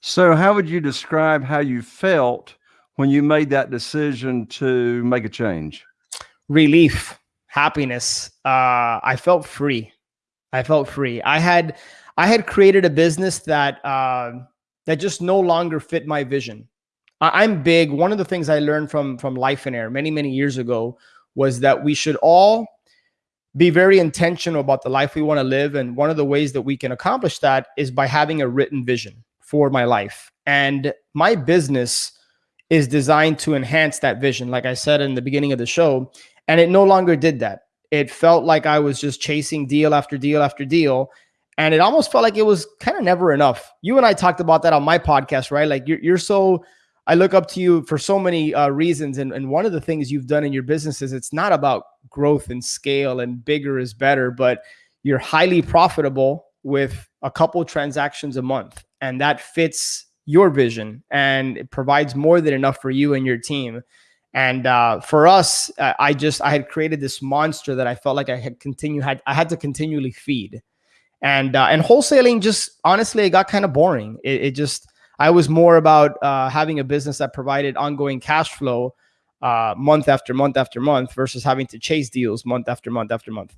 So, how would you describe how you felt when you made that decision to make a change? Relief, happiness. Uh, I felt free. I felt free. I had I had created a business that uh, that just no longer fit my vision. I, I'm big. One of the things I learned from from Lifeonaire many many years ago was that we should all be very intentional about the life we want to live. And one of the ways that we can accomplish that is by having a written vision for my life. And my business is designed to enhance that vision, like I said in the beginning of the show. And it no longer did that. It felt like I was just chasing deal after deal after deal. And it almost felt like it was kind of never enough. You and I talked about that on my podcast, right? Like you're, you're so I look up to you for so many uh, reasons. And, and one of the things you've done in your business is it's not about growth and scale and bigger is better, but you're highly profitable with a couple transactions a month. And that fits your vision and it provides more than enough for you and your team. And uh, for us, uh, I just I had created this monster that I felt like I had continue had I had to continually feed, and uh, and wholesaling just honestly it got kind of boring. It, it just I was more about uh, having a business that provided ongoing cash flow uh, month after month after month versus having to chase deals month after month after month.